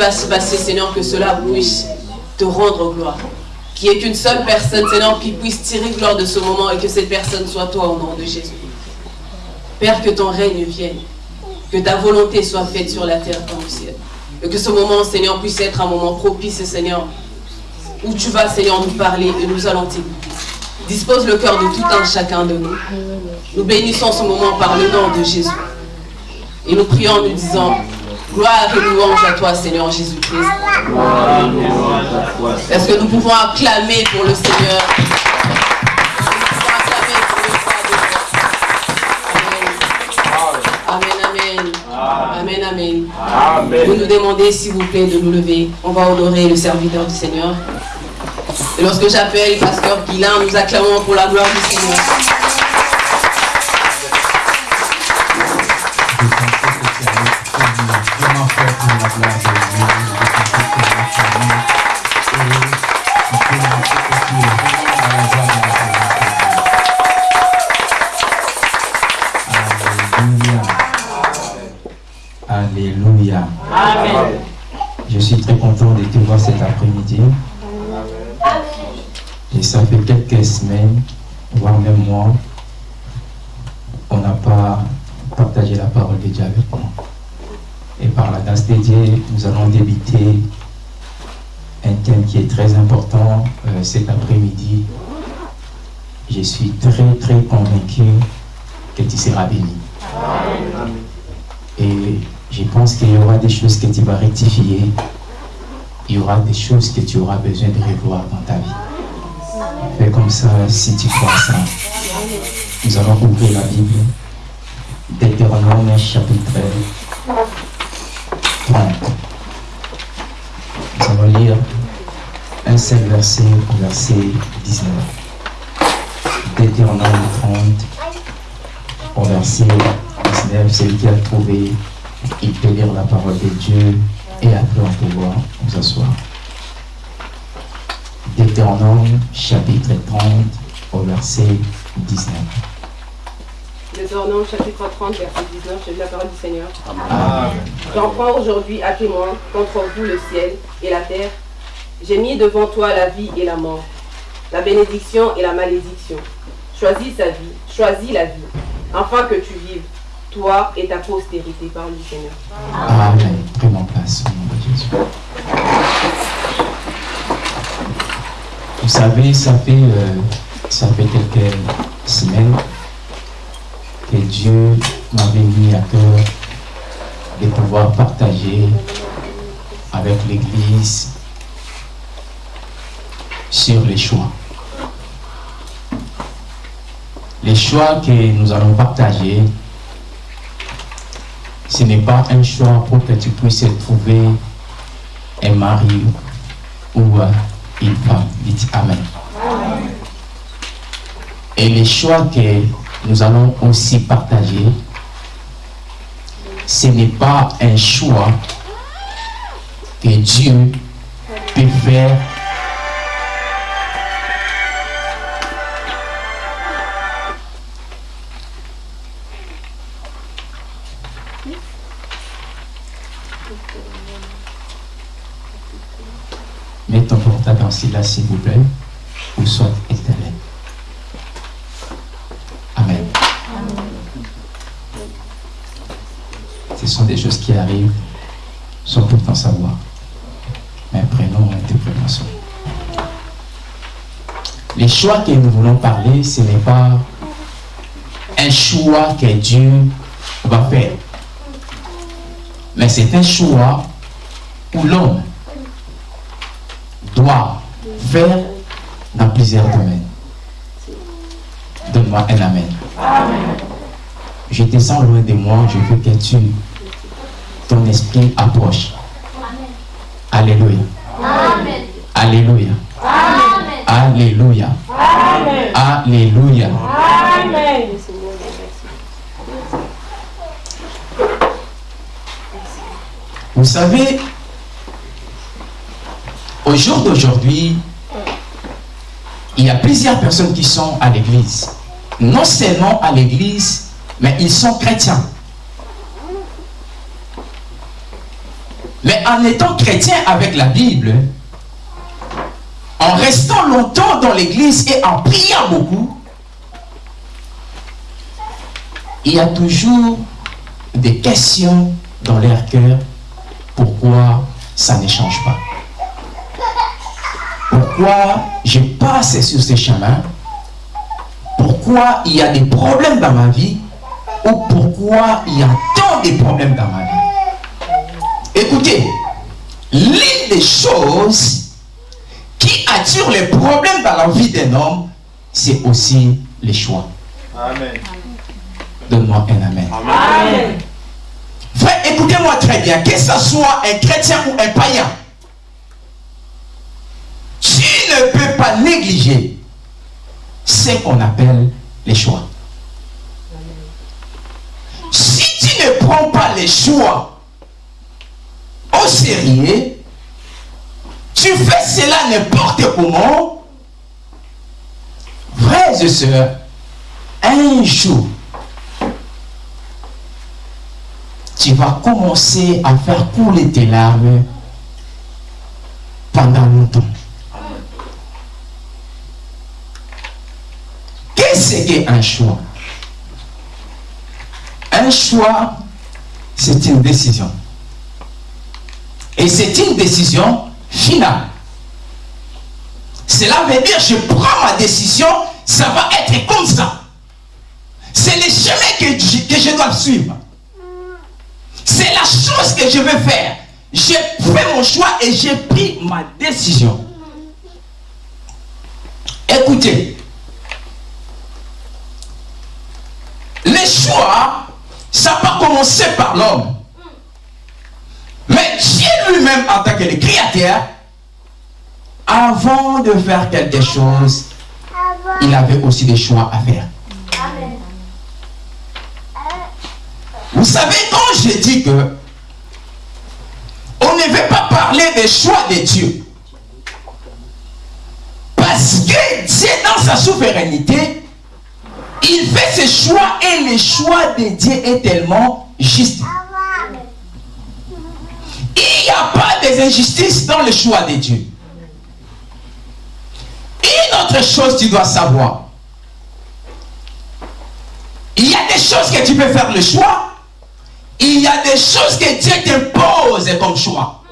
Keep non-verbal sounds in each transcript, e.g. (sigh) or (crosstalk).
va se passer, Seigneur, que cela puisse te rendre gloire. Qu'il n'y ait qu'une seule personne, Seigneur, qui puisse tirer gloire de ce moment et que cette personne soit toi au nom de Jésus. Père, que ton règne vienne. Que ta volonté soit faite sur la terre comme au ciel. Et que ce moment, Seigneur, puisse être un moment propice, Seigneur, où tu vas, Seigneur, nous parler et nous allons t'écouter. Dispose le cœur de tout un chacun de nous. Nous bénissons ce moment par le nom de Jésus. Et nous prions en nous disant, gloire et louange à toi, Seigneur Jésus-Christ. Est-ce que nous pouvons acclamer pour le Seigneur? Amen, amen. Amen, amen. Vous nous demandez, s'il vous plaît, de nous lever. On va honorer le serviteur du Seigneur. Et lorsque j'appelle Pasteur Guilain, nous acclamons pour la gloire du Seigneur. Nous allons débuter un thème qui est très important euh, cet après-midi. Je suis très très convaincu que tu seras béni. Et je pense qu'il y aura des choses que tu vas rectifier. Il y aura des choses que tu auras besoin de revoir dans ta vie. Fais comme ça si tu crois ça. Nous allons ouvrir la Bible. Deutéronome chapitre 30. Nous allons lire un seul verset au verset 19. Deutéronome 30 au verset 19. Celui qui a trouvé, il peut lire la parole de Dieu et après on peut voir nous asseoir. Deutéronome chapitre 30 au verset 19. Deutéronome chapitre 30 verset 19, j'ai la parole du Seigneur. J'en prends aujourd'hui à témoin contre vous le ciel et la terre. J'ai mis devant toi la vie et la mort, la bénédiction et la malédiction. Choisis sa vie, choisis la vie, afin que tu vives, toi et ta postérité, par le Seigneur. Amen. Prenons place au nom de Jésus. Vous savez, ça fait, euh, ça fait quelques semaines que Dieu m'avait mis à cœur de pouvoir partager avec l'Église sur les choix. Les choix que nous allons partager, ce n'est pas un choix pour que tu puisses trouver un mari ou une femme. Dites Amen. Et les choix que nous allons aussi partager, ce n'est pas un choix que Dieu peut faire. Mets ton portable en s'il vous plaît, ou soit sont des choses qui arrivent sans pourtant savoir. Mais prenons interprétation. Les choix que nous voulons parler, ce n'est pas un choix que Dieu va faire. Mais c'est un choix où l'homme doit faire dans plusieurs domaines. Donne-moi un Amen. Je te sens loin de moi, je veux que tu, ton esprit approche. Alléluia. Alléluia. Alléluia. Alléluia. Vous savez, au jour d'aujourd'hui, il y a plusieurs personnes qui sont à l'église. Non seulement à l'église, mais ils sont chrétiens. Mais en étant chrétien avec la Bible, en restant longtemps dans l'église et en priant beaucoup, il y a toujours des questions dans leur cœur. Pourquoi ça ne change pas? Pourquoi je passe sur ces chemins? Pourquoi il y a des problèmes dans ma vie? Ou pourquoi il y a tant de problèmes dans ma vie? Écoutez, l'une des choses qui attire les problèmes dans la vie d'un homme, c'est aussi les choix. Amen. Donne-moi un amen. amen. Frère, écoutez-moi très bien, que ce soit un chrétien ou un païen, tu ne peux pas négliger ce qu'on appelle les choix. Si tu ne prends pas les choix sérieux, tu fais cela n'importe comment, frères et sœurs, un jour, tu vas commencer à faire couler tes larmes pendant longtemps. Qu'est-ce qu'un choix? Un choix, c'est une décision. Et c'est une décision finale. Cela veut dire, je prends ma décision, ça va être comme ça. C'est le chemin que que je dois suivre. C'est la chose que je veux faire. J'ai fait mon choix et j'ai pris ma décision. Écoutez, les choix, ça va commencer par l'homme. Mais Dieu lui-même, en tant que le créateur, avant de faire quelque chose, il avait aussi des choix à faire. Vous savez, quand je dis que on ne veut pas parler des choix de Dieu, parce que Dieu, dans sa souveraineté, il fait ses choix et le choix de Dieu est tellement juste. Il n'y a pas des injustices dans le choix de Dieu. Une autre chose tu dois savoir. Il y a des choses que tu peux faire le choix il y a des choses que Dieu t'impose comme choix.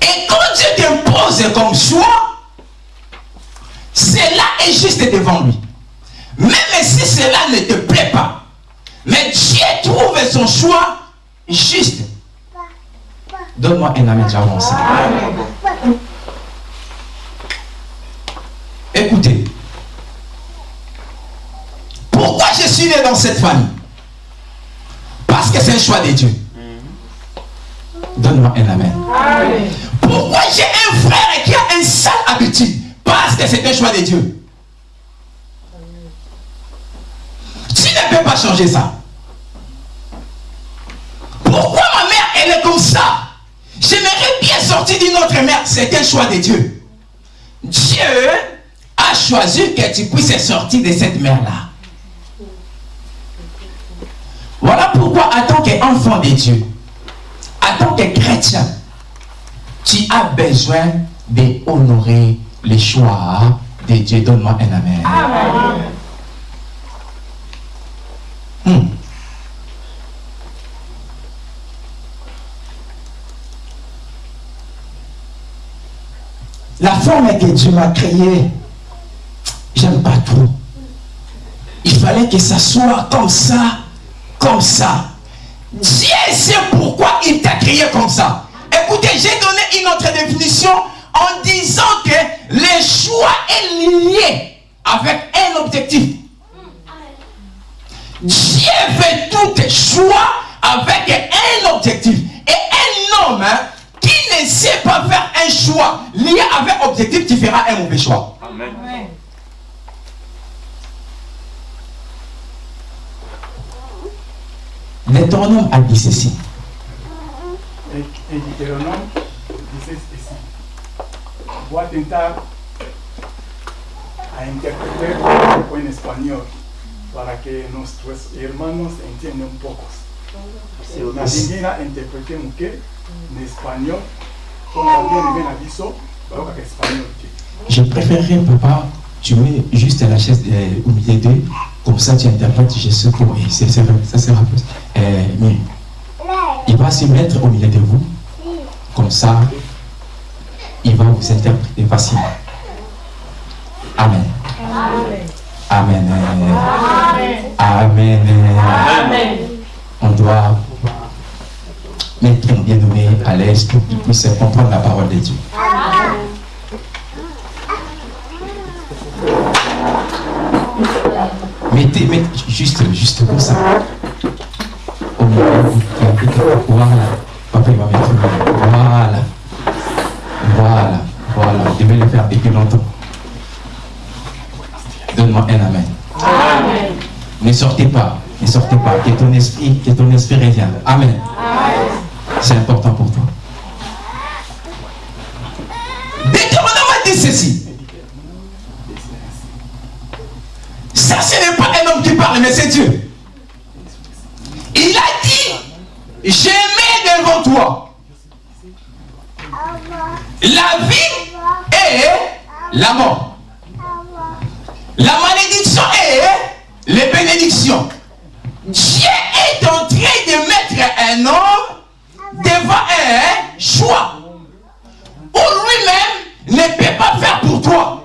Et quand Dieu t'impose comme choix, cela est juste devant lui. Même si cela ne te plaît pas, mais Dieu trouve son choix juste. Donne-moi un amen, j'avance. Écoutez, pourquoi je suis né dans cette famille? Parce que c'est un choix de Dieu. Donne-moi un amen. Pourquoi j'ai un frère qui a une sale habitude? Parce que c'est un choix de Dieu. Tu ne peux pas changer ça. Pourquoi ma mère, elle est comme ça? J'aimerais bien sortir d'une autre mère. C'est un choix de Dieu. Dieu a choisi que tu puisses sortir de cette mère-là. Voilà pourquoi, en tant qu'enfant de Dieu, en tant que chrétien, tu as besoin d'honorer les choix de Dieu. Donne-moi un amen. Hmm. La forme que Dieu m'a créée, j'aime pas trop. Il fallait que ça soit comme ça comme ça. Dieu sait pourquoi il t'a créé comme ça. Écoutez, j'ai donné une autre définition en disant que le choix est lié avec un objectif. Dieu fait tout choix avec un objectif. Et un homme hein, qui ne sait pas faire un choix lié avec objectif, tu feras un mauvais choix. Amen. Deutéronome a dit ceci. Deutéronome dice ceci. Voy a tentar a interpretar un poco en español para que nuestros hermanos entiendan un poco. Nalingi na interprété moke na espagnol mpo na bien na biso bayokaka espagnol te Je préférerais, papa, tu mets juste la chaise euh, au milieu d'eux, comme ça tu interprètes, je sais pour et c'est c'est vrai, ça sera plus euh, mieux. Il va se mettre au milieu de vous, comme ça, il va vous interpréter facilement. Amen. Amen. Amen. Amen. On doit mettre un bien-aimé à l'aise pour qu'il puisse comprendre la parole de Dieu. Mettez, mettez juste, juste comme ça. Au voilà. Papa, il va mettre. Voilà. Voilà. Voilà. Je devais le faire depuis longtemps. Donne-moi un amen. Ne sortez pas. Ne sortez pas. Que ton esprit, que ton esprit revienne. Amen. C'est important pour toi. Deutéronome dit ceci. Ça, ce n'est pas un homme qui parle, mais c'est Dieu. Il a dit, j'ai mis devant toi la vie et la mort. La malédiction et les bénédictions. Dieu est en train de mettre un homme devant un choix où lui-même ne peut pas faire pour toi.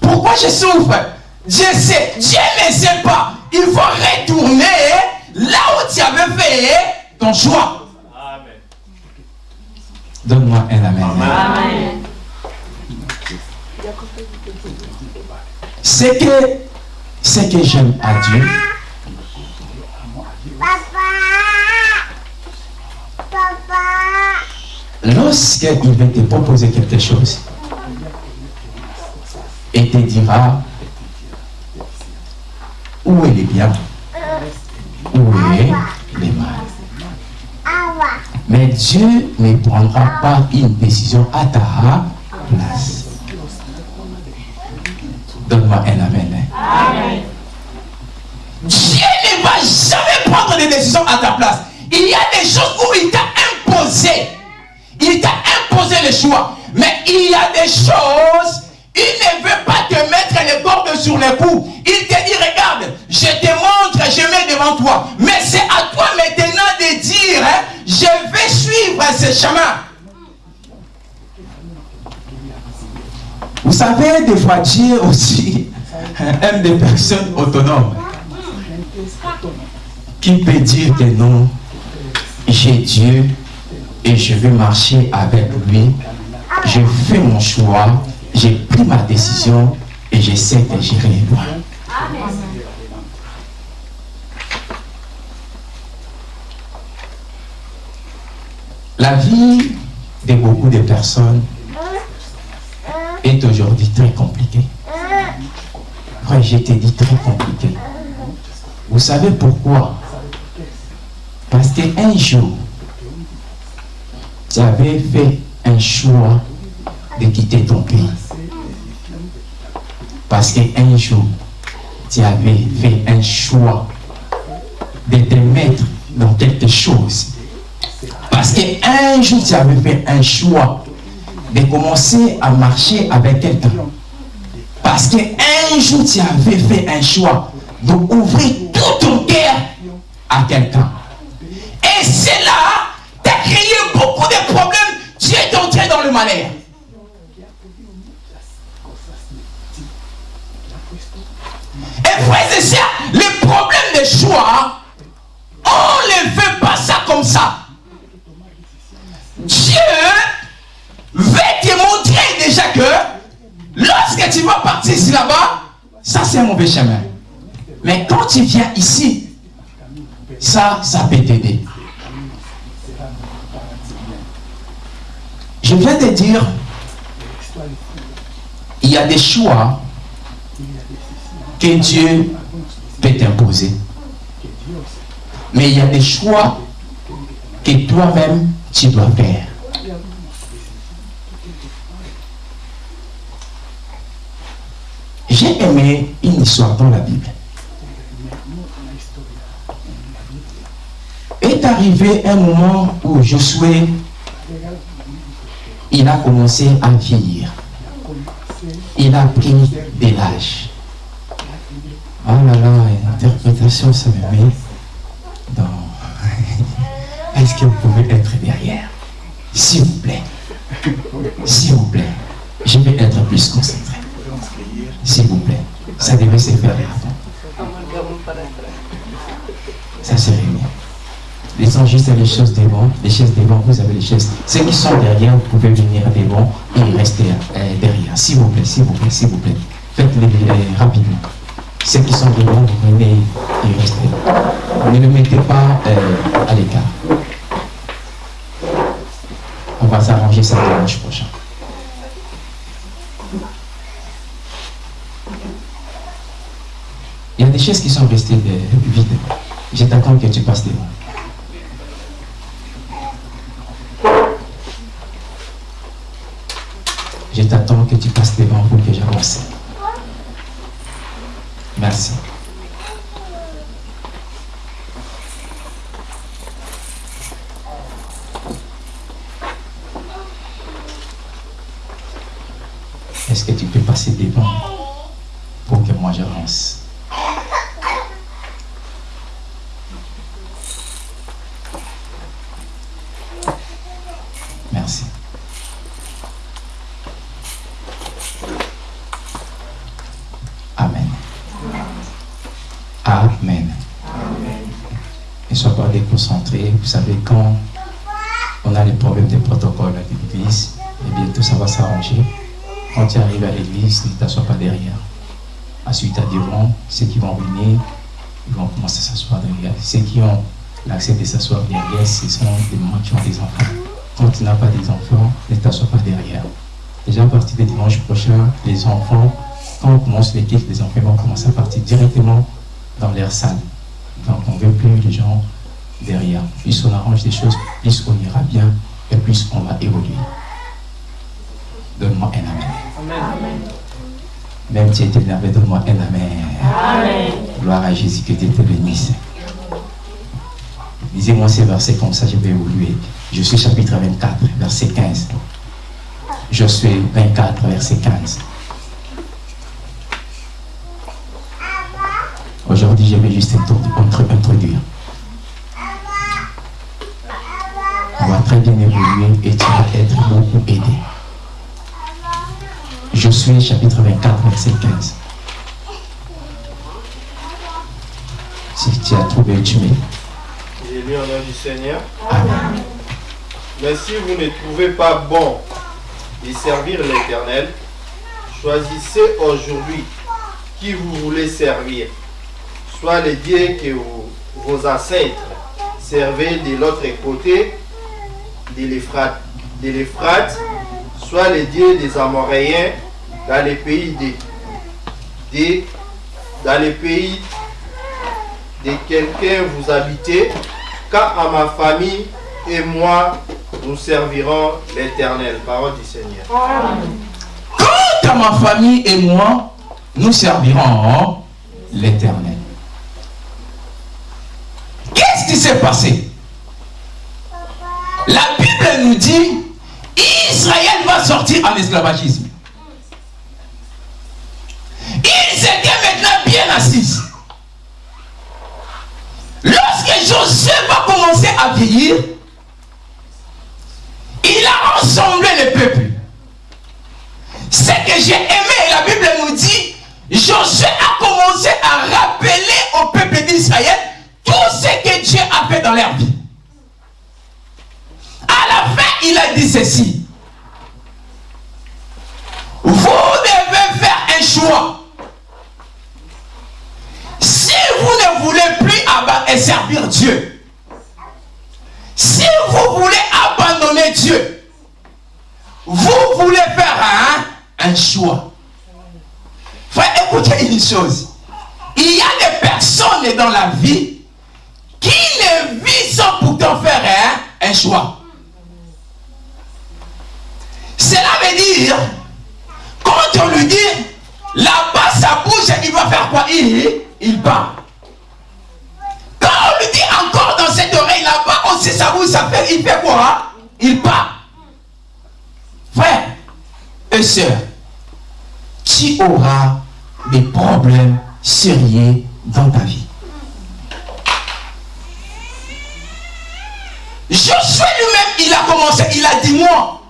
Pourquoi je souffre? Je sais, Dieu ne sait pas. Il faut retourner là où tu avais fait ton choix. Donne-moi un amen. C'est que, c'est que j'aime à Dieu. Lorsqu'il va te proposer quelque chose, et te dira où est le bien, où est le mal? Mais Dieu ne prendra pas une décision à ta place. Donne-moi un amen. Dieu ne va jamais prendre des décisions à ta place. Il y a des choses où il t'a imposé. Il t'a imposé le choix. Mais il y a des choses il ne veut pas te mettre les cordes sur les coups. Il te dit, regarde, je te montre, je mets devant toi. Mais c'est à toi maintenant de dire, hein, je vais suivre ce chemin. Vous savez, des Dieu aussi (laughs) aime des personnes autonomes qui peut dire que non, j'ai Dieu et je vais marcher avec lui. Je fais mon choix j'ai pris ma décision et j'essaie de gérer les lois. La vie de beaucoup de personnes est aujourd'hui très compliquée. Ouais, je t'ai dit très compliquée. Vous savez pourquoi? Parce qu'un jour, tu avais fait un choix de quitter ton pays. Parce qu'un jour, tu avais fait un choix de te mettre dans quelque chose. Parce qu'un jour, tu avais fait un choix de commencer à marcher avec quelqu'un. Parce qu'un jour, tu avais fait un choix d'ouvrir tout ton cœur à quelqu'un. Et c'est là, tu as créé beaucoup de problèmes. Tu es entré dans le malheur. Et frères et sœurs, les problèmes de choix, on ne fait pas ça comme ça. Dieu veut te montrer déjà que lorsque tu vas partir ici là-bas, ça c'est un mauvais chemin. Mais quand tu viens ici, ça, ça peut t'aider. Je viens de dire, il y a des choix que Dieu peut t'imposer. Mais il y a des choix que toi-même tu dois faire. J'ai aimé une histoire dans la Bible. est arrivé un moment où Josué, il a commencé à vieillir. Il a pris de l'âge. Oh là là, l'interprétation, ça me met dans... (laughs) Est-ce que vous pouvez être derrière? S'il vous plaît. S'il vous plaît. Je vais être plus concentré. S'il vous plaît. Ça devait se faire avant. Ça serait bien. Laissons juste les choses devant. Les chaises devant, vous avez les chaises. Ceux qui sont derrière, vous pouvez venir devant et rester euh, derrière. S'il vous plaît, s'il vous plaît, s'il vous plaît. Faites-les rapidement. Ceux qui sont devant, vous venez et restez. Ne le mettez pas euh, à l'écart. On va s'arranger ça dimanche prochain. Il y a des chaises qui sont restées vides. Je t'attends que tu passes devant. Je t'attends que tu passes devant pour que j'avance. Merci. Est-ce que tu peux passer devant pour que moi j'avance Merci. Amen. Amen. Ne sois pas déconcentré. Vous savez, quand on a les problèmes de protocole à l'église, et bientôt ça va s'arranger. Quand tu arrives à l'église, ne t'assois pas derrière. Devant, ceux qui vont venir, ils vont commencer à s'asseoir derrière. Ceux qui ont l'accès de s'asseoir derrière, ce sont des mamans qui ont des enfants. Quand tu n'as pas des enfants, ne t'assois pas derrière. Déjà à partir de dimanche prochain, les enfants, quand on commence l'équipe, les enfants vont commencer à partir directement dans leur salle. Donc on ne veut plus les gens derrière. Plus on arrange des choses, plus on ira bien et plus on va évoluer. Donne-moi un amen. Même si tu es énervé, donne-moi un amen. Gloire à Jésus, que Dieu te bénisse. Lisez-moi ces versets comme ça, je vais évoluer. Je suis chapitre 24, verset 15. Je suis 24, verset 15. Aujourd'hui, je vais juste introdu- introduire. On va très bien évoluer et tu vas être beaucoup aidé. Je suis chapitre 24, verset 15. Si tu as trouvé, tu mets. J'ai lu au nom du Seigneur. Amen. Mais si vous ne trouvez pas bon de servir l'Éternel, choisissez aujourd'hui qui vous voulez servir. Soit les dieux que vous- vos ancêtres servaient de l'autre côté de l'Euphrate, soit les dieux des Amoréens dans les pays des, des- dans les pays de quelqu'un vous habitez, quand à ma famille et moi, nous servirons l'Éternel. Parole du Seigneur. Quant à ma famille et moi, nous servirons l'éternel. Qu'est-ce qui s'est passé? La Bible nous dit Israël va sortir en esclavagisme. Ils étaient Lorsque Josué va commencer à vieillir, il a rassemblé le peuple. Ce que j'ai aimé, la Bible nous dit, Josué a commencé à rappeler au peuple d'Israël tout ce que Dieu a fait dans leur vie. À la fin, il a dit ceci. Vous devez faire un choix. Vous ne voulez plus servir Dieu, si vous voulez abandonner Dieu, vous voulez faire un, choix. Frère, écoutez une chose. Il y a des personnes dans la vie qui ne vivent pourtant faire un, choix. Cela veut dire, quand on lui dit, là-bas ça bouge, il va faire quoi? Il part. Quand on lui dit encore dans cette oreille, là ça vous ça fait, il fait quoi Il part. Frère et sœurs, tu auras des problèmes sérieux dans ta vie. Josué lui-même, il a commencé, il a dit moi,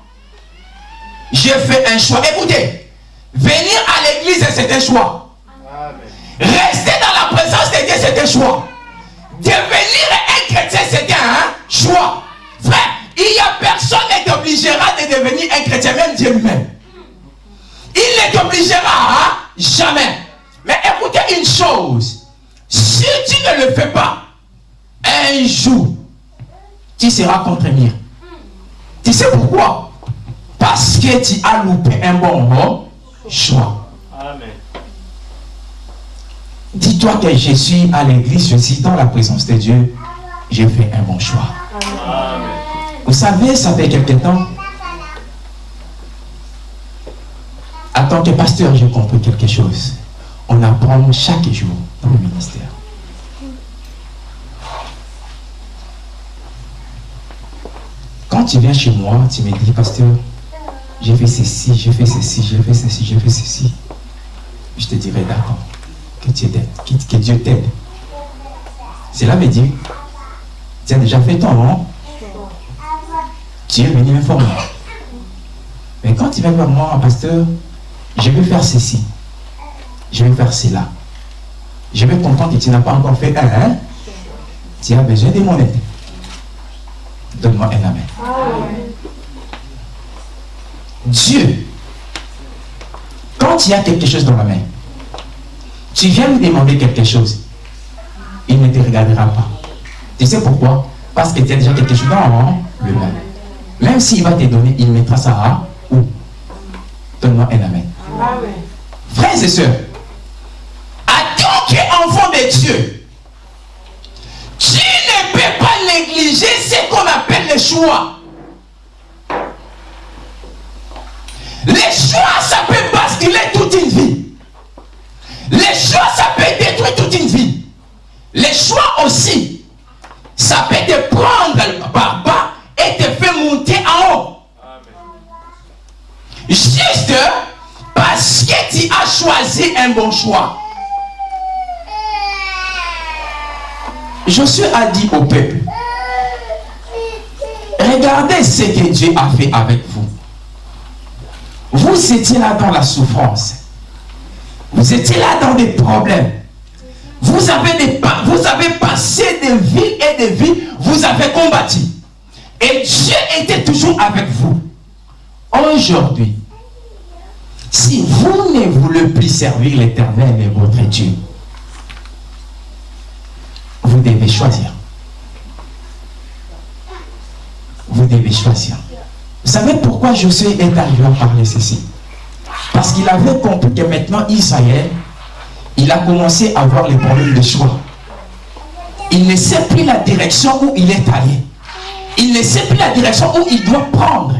j'ai fait un choix. Écoutez, venir à l'église, c'est un choix. Rester dans la présence de Dieu, c'est un choix. Devenir un chrétien, c'est un choix. Frère, il n'y a personne qui t'obligera de devenir un chrétien, même Dieu lui-même. Il ne t'obligera jamais. Mais écoutez une chose. Si tu ne le fais pas, un jour, tu seras contre mire. Tu sais pourquoi? Parce que tu as loupé un bon choix. Dis-toi que je suis à l'église, je suis dans la présence de Dieu. J'ai fait un bon choix. Amen. Vous savez, ça fait quelque temps. En tant que pasteur, j'ai compris quelque chose. On apprend chaque jour dans le ministère. Quand tu viens chez moi, tu me dis, pasteur, j'ai fait ceci, j'ai fait ceci, j'ai fait ceci, j'ai fait ceci. Je te dirai d'accord. Que, que Dieu t'aide. Cela me dit, tu as déjà fait ton nom. Tu es venu m'informer. Mais quand tu viens vers moi, pasteur, je vais faire ceci. Je vais faire cela. Je vais comprendre que tu n'as pas encore fait un. Hein? Tu as besoin de mon aide. Donne-moi un amen. Dieu, quand il y a quelque chose dans la main, tu viens lui demander quelque chose, il ne te regardera pas. Tu sais pourquoi? Parce que tu as déjà quelque chose dans le main. Même s'il va te donner, il mettra ça à où? Donne-moi un amen. Frères et sœurs, à tant qu'enfant de Dieu, tu ne peux pas négliger ce qu'on appelle le choix. Les choix, ça peut basculer toute une vie. Les choix, ça peut détruire toute une vie. Les choix aussi, ça peut te prendre par bas et te faire monter en haut. Juste parce que tu as choisi un bon choix. Josué a dit au peuple, regardez ce que Dieu a fait avec vous. Vous étiez là dans la souffrance. Vous étiez là dans des problèmes. Vous avez, vous avez passé des vies et des vies. Vous avez combattu. Et Dieu était toujours avec vous. Aujourd'hui, si vous ne voulez plus servir l'éternel et votre Dieu, vous devez choisir. Vous devez choisir. Vous savez pourquoi Josué est arrivé à parler ceci? Parce qu'il avait compris que maintenant Israël, il a commencé à avoir les problèmes de choix. Il ne sait plus la direction où il est allé. Il ne sait plus la direction où il doit prendre.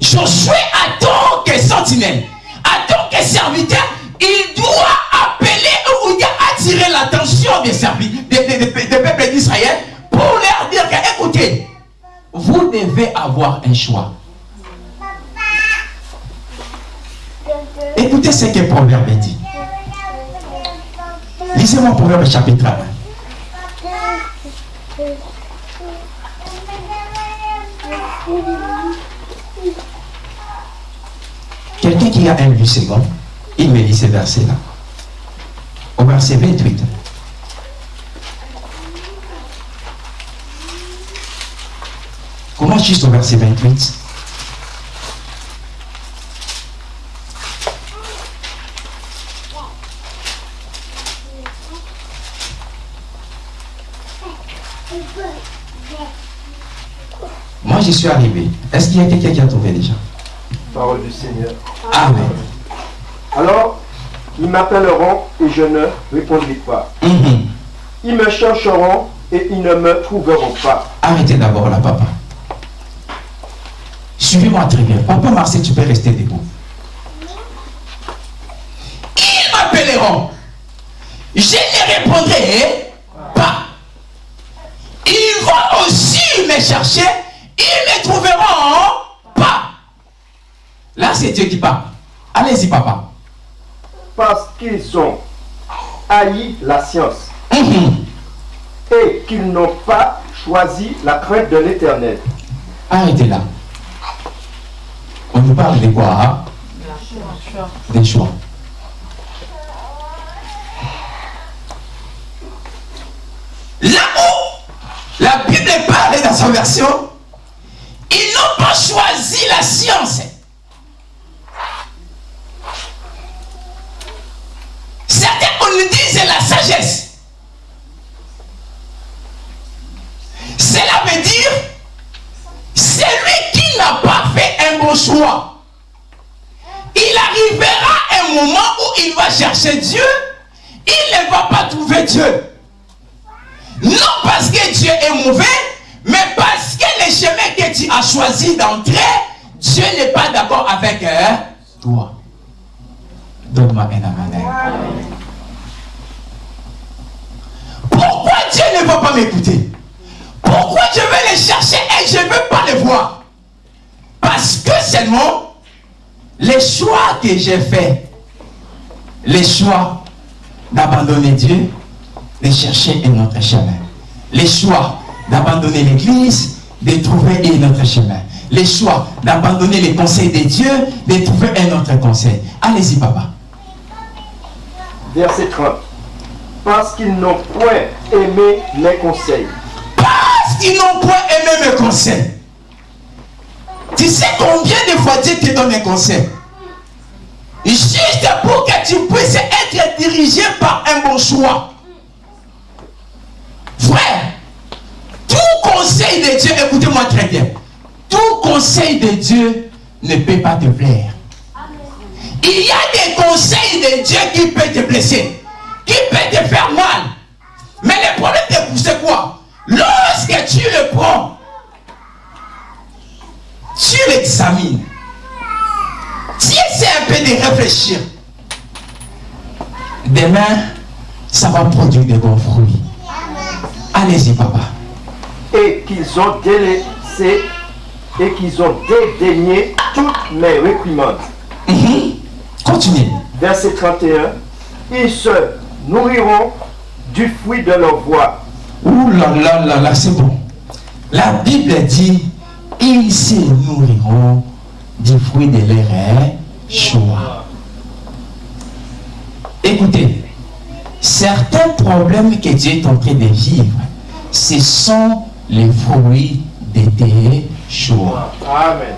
Josué, tant que sentinelle, en tant que serviteur, il doit appeler ou attirer l'attention des, des peuples d'Israël pour leur dire que, écoutez, vous devez avoir un choix. Écoutez ce que Proverbe dit. Lisez-moi Proverbe chapitre 1. Quelqu'un qui a un vue second, il me lit ce verset-là. Au verset 28. Comment juste au verset 28 j'y suis arrivé. Est-ce qu'il y a quelqu'un qui a trouvé déjà? Parole du Seigneur. Amen. Alors, ils m'appelleront et je ne répondrai pas. Mhm. Ils me chercheront et ils ne me trouveront pas. Arrêtez d'abord là, papa. Suivez-moi très bien. Papa Marcel, tu peux rester debout. Ils m'appelleront. Je ne répondrai pas. Ils vont aussi me chercher, ils ne trouveront pas. Là, c'est Dieu qui parle. Allez-y, papa. Parce qu'ils ont haï la science Mhm. et qu'ils n'ont pas choisi la crainte de l'éternel. Arrêtez là. On nous parle de quoi hein? Des choix. Où la Bible parle dans sa version, ils n'ont pas choisi la science. Certains, on nous dit c'est la sagesse. Cela veut dire celui qui n'a pas fait un bon choix, il arrivera un moment où il va chercher Dieu, il ne va pas trouver Dieu. Non parce que Dieu est mauvais, mais parce que le chemin que tu as choisi d'entrer, Dieu n'est pas d'accord avec euh, toi. Donne-moi un amen. Pourquoi Dieu ne va pas m'écouter? Pourquoi je vais les chercher et je ne veux pas les voir? Parce que seulement les choix que j'ai faits, les choix d'abandonner Dieu, de chercher un autre chemin. Les choix d'abandonner l'église, de trouver un autre chemin. Les choix d'abandonner les conseils de Dieu, de trouver un autre conseil. Allez-y, papa. Verset 30. Parce qu'ils n'ont point aimé mes conseils. Parce qu'ils n'ont point aimé mes conseils. Tu sais combien de fois Dieu te donne un conseil? Juste pour que tu puisses être dirigé par un bon choix. Frère, tout conseil de Dieu, écoutez-moi très bien, tout conseil de Dieu ne peut pas te plaire. Il y a des conseils de Dieu qui peuvent te blesser, qui peuvent te faire mal. Mais le problème, c'est quoi? Lorsque tu le prends, tu l'examines, tu essaies un peu de réfléchir. Demain, ça va produire de bons fruits. Allez-y, papa. Et qu'ils ont délaissé et qu'ils ont dédaigné toutes mes réprimandes. Mhm. Continuez. Verset 31. Ils se nourriront du fruit de leur voix. Ouh là là là là, c'est bon. La Bible dit, ils se nourriront du fruit de leur choix. Écoutez, certains problèmes que Dieu est en train de vivre, ce sont les fruits de tes choix. Amen.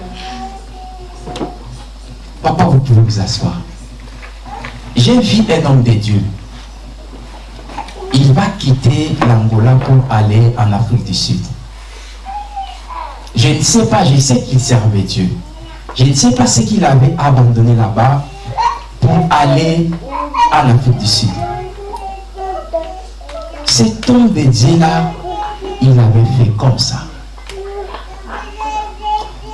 Papa, vous pouvez vous asseoir. J'ai vu un homme de Dieu. Il va quitter l'Angola pour aller en Afrique du Sud. Je ne sais pas, je sais qu'il servait Dieu. Je ne sais pas ce qu'il avait abandonné là-bas pour aller en Afrique du Sud. Cet homme de Dieu-là, il avait fait comme ça.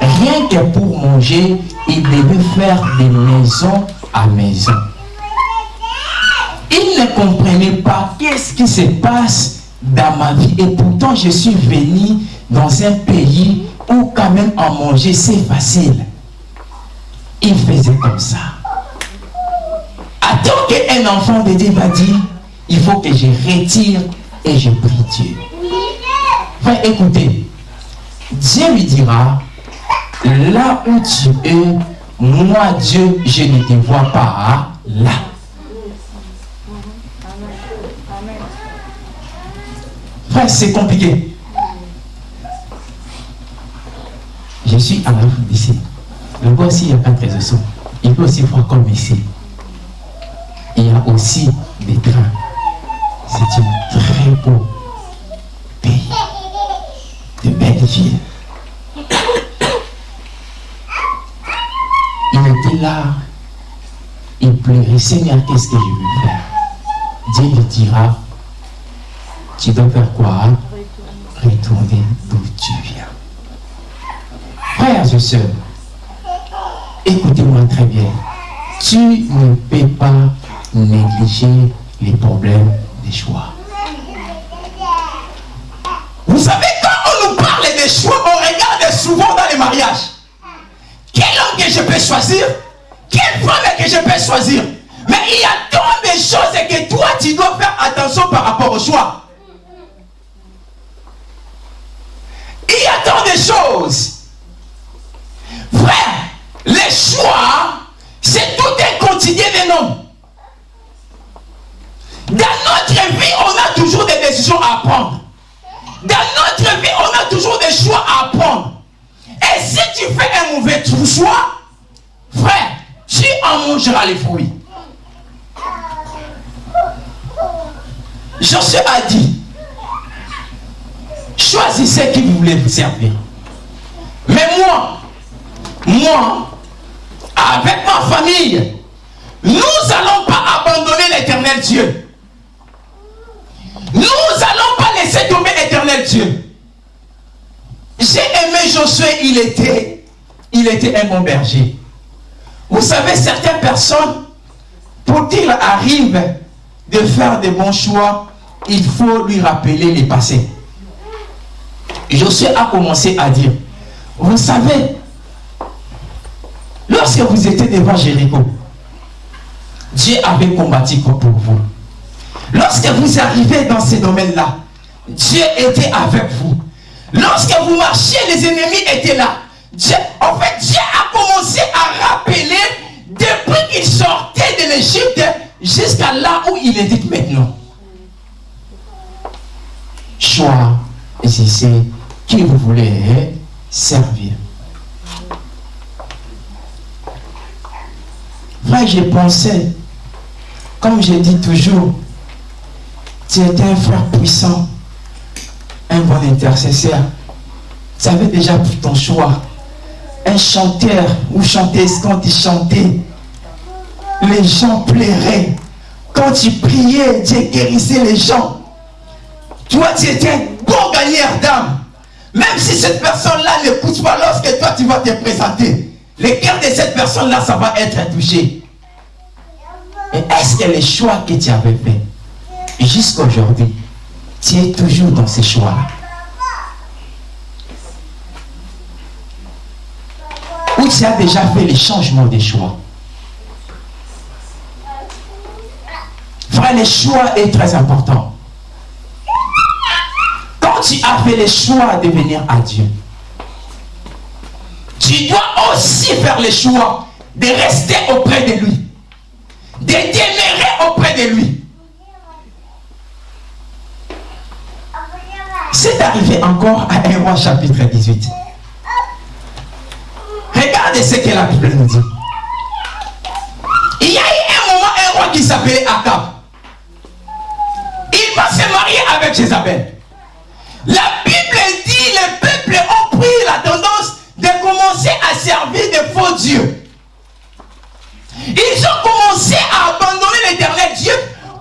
Rien que pour manger, il devait faire des maisons à maison. Il ne comprenait pas qu'est-ce qui se passe dans ma vie. Et pourtant, je suis venu dans un pays où quand même à manger, c'est facile. Il faisait comme ça. Attends qu'un enfant de Dieu va dire, il faut que je retire et je prie Dieu. Frère, écoutez, Dieu lui dira, là où tu es, moi Dieu, je ne te vois pas là. Frère, c'est compliqué. Je suis la route d'ici. Le bois aussi, il n'y a pas de réseau. Il peut aussi voir comme ici. Il y a aussi des trains. C'est un très beau pays. De. Il était là. Il pleurait. Seigneur, qu'est-ce que je vais faire? Dieu lui dira, tu dois faire quoi? Retourner d'où tu viens. Frères et sœurs, écoutez-moi très bien. Tu ne peux pas négliger les problèmes des choix. Vous savez, choix, on regarde souvent dans les mariages. Quel homme que je peux choisir? Quelle femme que je peux choisir? Mais il y a tant de choses que toi, tu dois faire attention par rapport au choix. Il y a tant de choses. Frère, les choix, c'est tout un quotidien d'un homme. Dans notre vie, on a toujours des décisions à prendre. Dans notre vie, on a toujours des choix à prendre. Et si tu fais un mauvais choix, frère, tu en mangeras les fruits. Josué a dit, choisissez qui vous voulez vous servir. Mais moi, moi, avec ma famille, nous n'allons pas abandonner l'éternel Dieu. Nous n'allons pas laisser tomber l'éternel Dieu. J'ai aimé Josué, il était, il était un bon berger. Vous savez, certaines personnes, pour qu'il arrive de faire des bons choix, il faut lui rappeler les passés. Josué a commencé à dire, vous savez, lorsque vous étiez devant Jéricho, Dieu avait combattu pour vous. Lorsque vous arrivez dans ces domaines-là, Dieu était avec vous. Lorsque vous marchiez, les ennemis étaient là. en fait, Dieu a commencé à rappeler depuis qu'il sortait de l'Égypte jusqu'à là où il est maintenant. Choisissez qui vous voulez servir. Moi, j'ai pensé, comme je dis toujours, tu étais un frère puissant, un bon intercesseur. Tu avais déjà pris ton choix. Un chanteur ou chanteuse, quand tu chantais, les gens pleuraient. Quand tu priais, Dieu guérissait les gens. Toi, tu étais un bon gagneur d'âme. Même si cette personne-là n'écoute pas lorsque toi, tu vas te présenter, le cœur de cette personne-là, ça va être touché. Et est-ce que les choix que tu avais faits jusqu'à aujourd'hui, tu es toujours dans ces choix Ou tu as déjà fait les changements des choix Frère, les choix est très important. Quand tu as fait les choix de venir à Dieu, tu dois aussi faire les choix de rester auprès de lui, de demeurer auprès de lui. C'est arrivé encore à 1 roi chapitre 18. Regardez ce que la Bible nous dit. Il y a eu un moment, un roi qui s'appelait Akab. Il va se marier avec Jézabel. La Bible dit les peuples ont pris la tendance de commencer à servir de faux dieux. Ils ont commencé à abandonner l'éternel Dieu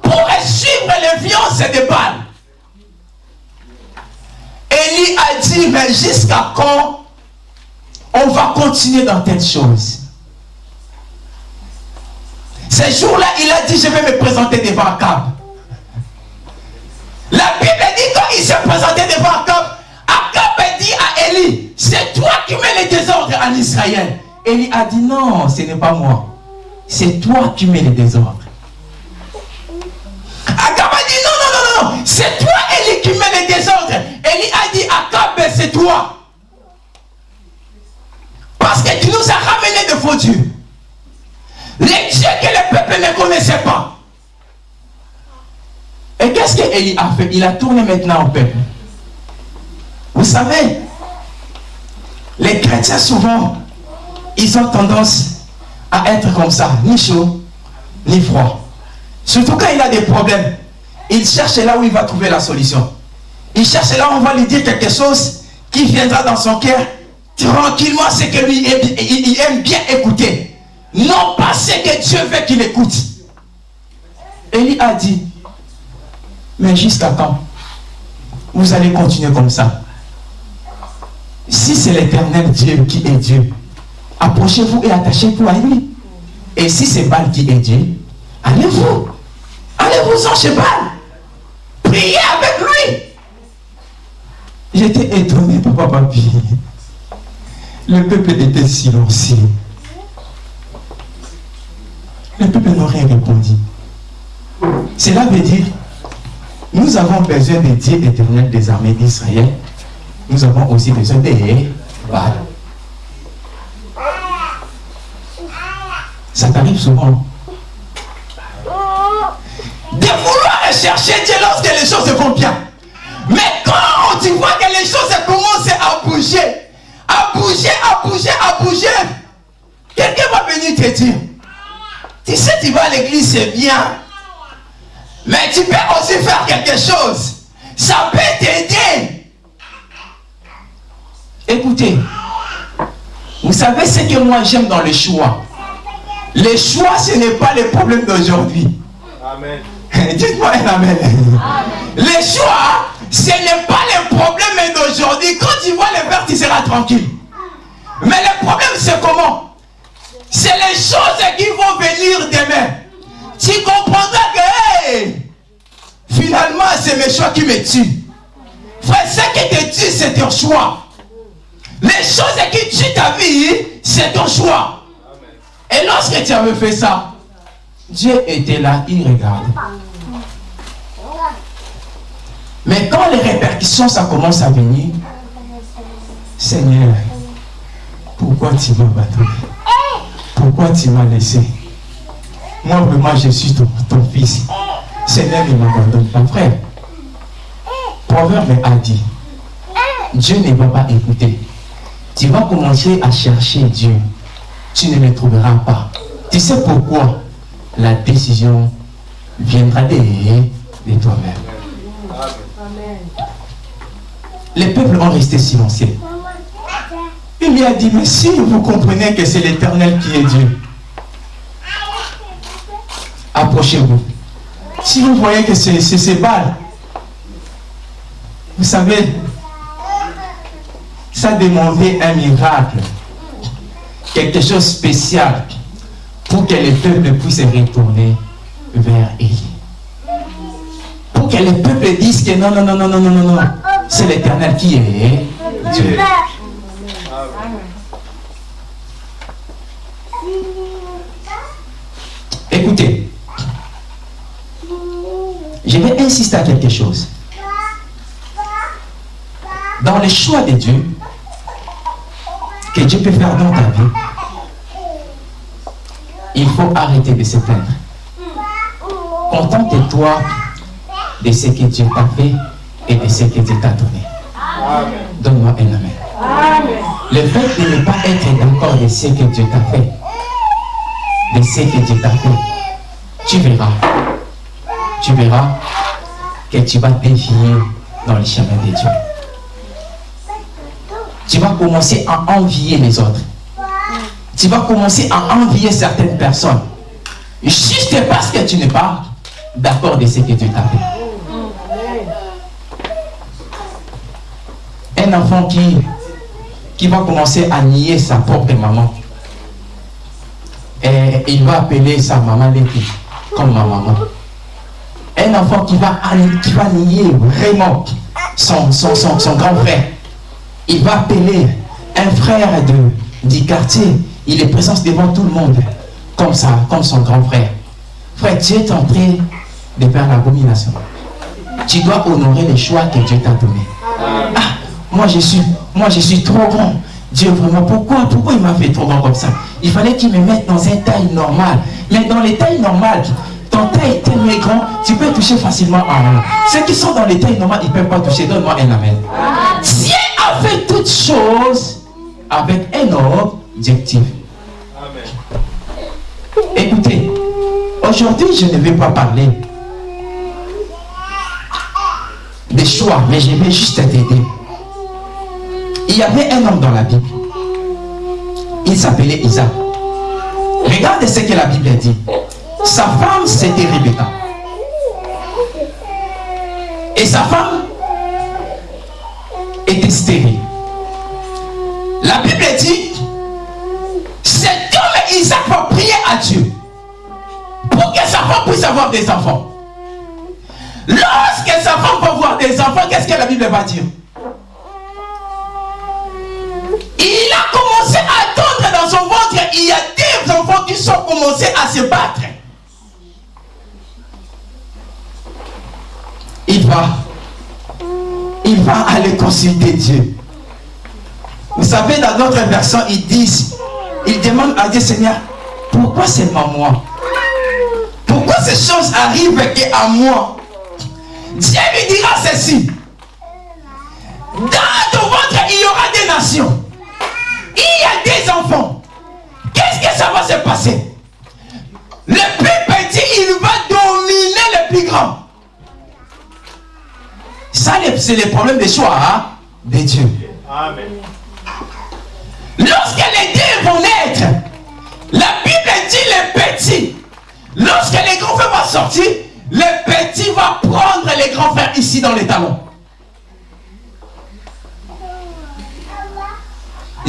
pour suivre les violences des balles. Élie a dit, mais jusqu'à quand on va continuer dans telle chose? Ces jours-là, il a dit, je vais me présenter devant Akab. La Bible dit, quand il s'est présenté devant Akab, Akab a dit à Élie, c'est toi qui mets les désordres en Israël. Élie a dit, non, ce n'est pas moi. C'est toi qui mets les désordres. Parce que tu nous as ramené de faux dieux. Les dieux que le peuple ne connaissait pas. Et qu'est-ce qu'Élie a fait? Il a tourné maintenant au peuple. Vous savez, les chrétiens souvent, ils ont tendance à être comme ça, ni chaud, ni froid. Surtout quand il a des problèmes, il cherche là où il va trouver la solution. Il cherche là où on va lui dire quelque chose qui viendra dans son cœur tranquillement, c'est que lui, il aime bien écouter. Non pas ce que Dieu veut qu'il écoute. Élie a dit, mais jusqu'à quand Vous allez continuer comme ça? Si c'est l'éternel Dieu qui est Dieu, approchez-vous et attachez-vous à lui. Et si c'est Baal qui est Dieu, allez-vous. Allez-vous en chez Baal. Priez avec lui. J'étais étonné, papa, papi. Le peuple était silencieux. Le peuple n'a rien répondu. Cela veut dire, nous avons besoin des dieux éternels des armées d'Israël. Nous avons aussi besoin des Baal. Ça t'arrive souvent. De vouloir chercher Dieu lorsque les choses vont bien. Mais quand tu vois que les choses commencent à bouger, à bouger, à bouger, à bouger, quelqu'un va venir te dire, tu sais, tu vas à l'église, c'est bien. Mais tu peux aussi faire quelque chose. Ça peut t'aider. Écoutez, vous savez ce que moi j'aime dans le choix? Le choix, ce n'est pas le problème d'aujourd'hui. Amen. (laughs) Dites-moi un amen. Le choix, ce n'est pas le problème d'aujourd'hui. Quand tu vois le verre, tu seras tranquille. Mais le problème, c'est comment? C'est les choses qui vont venir demain. Tu comprendras que, hey, finalement, c'est mes choix qui me tuent. Frère, ce qui te tue, c'est ton choix. Les choses qui tuent ta vie, c'est ton choix. Et lorsque tu avais fait ça, Dieu était là, il regarde. Mais quand les répercussions, ça commence à venir, Seigneur, pourquoi tu m'as battu? Pourquoi tu m'as laissé? Moi, vraiment, je suis ton, fils. Seigneur, ne m'abandonne pas, frère. Proverbe a dit, Dieu ne va pas écouter. Tu vas commencer à chercher Dieu. Tu ne le trouveras pas. Tu sais pourquoi La décision viendra de, de toi-même. Les peuples ont resté silencieux. Il lui a dit, mais si vous comprenez que c'est l'éternel qui est Dieu, approchez-vous. Si vous voyez que c'est ces balles, vous savez, ça demandait un miracle, quelque chose de spécial pour que les peuples puissent retourner vers Élie. Pour que les peuples disent que non, non, non, non, non, non, non, non. C'est l'éternel qui est Dieu. Écoutez, je vais insister à quelque chose. Dans le choix de Dieu, que Dieu peut faire dans ta vie, il faut arrêter de se plaindre. Contente-toi de ce que Dieu t'a fait et de ce que Dieu t'a donné. Donne-moi un amen. Le fait de ne pas être d'accord de ce que Dieu t'a fait, de ce que Dieu t'a fait, tu verras, tu verras que tu vas défier dans le chemin de Dieu. Tu vas commencer à envier les autres. Tu vas commencer à envier certaines personnes. Juste parce que tu n'es pas d'accord de ce que Dieu t'a fait. Un enfant qui, qui va commencer à nier sa propre maman. Et il va appeler sa maman Letty comme ma maman. Un enfant qui va, qui va nier vraiment son, son, son, son grand frère. Il va appeler un frère de, du quartier. Il est présent devant tout le monde comme ça, comme son grand frère. Frère, tu es en train de faire l'abomination. Tu dois honorer les choix que Dieu t'a donné. Ah, moi je suis, moi je suis trop grand. Dieu vraiment, pourquoi, pourquoi il m'a fait trop grand comme ça? Il fallait qu'il me mette dans une taille normale. Mais dans les tailles normales, ton taille est tellement grand, tu peux toucher facilement à un. Ceux qui sont dans les tailles normales, ils ne peuvent pas toucher. Donne-moi un amen. Dieu a fait toutes choses avec un objectif. Écoutez, aujourd'hui, je ne vais pas parler des choix, mais je vais juste t'aider. Il y avait un homme dans la Bible. Il s'appelait Isaac. Regarde ce que la Bible dit. Sa femme, c'était Rebecca. Et sa femme était stérile. La Bible dit, cet homme Isaac va prier à Dieu pour que sa femme puisse avoir des enfants. Lorsque sa femme va avoir des enfants, qu'est-ce que la Bible va dire? Il a commencé à tendre dans son ventre. Il y a des enfants qui sont commencés à se battre. Il va. Il va aller consulter Dieu. Vous savez, dans d'autres versions, ils disent, ils demandent à Dieu, Seigneur, pourquoi seulement moi? Pourquoi ces choses arrivent à moi? Dieu lui dira ceci. Dans ton ventre, il y aura des nations. Il y a des enfants. Qu'est-ce que ça va se passer? Le plus petit, il va dominer le plus grand. Ça, c'est le problème des choix hein, de Dieu. Amen. Lorsque les deux vont naître, la Bible dit les petits. Lorsque les grands frères vont sortir, le petit va prendre les grands frères ici dans les talons.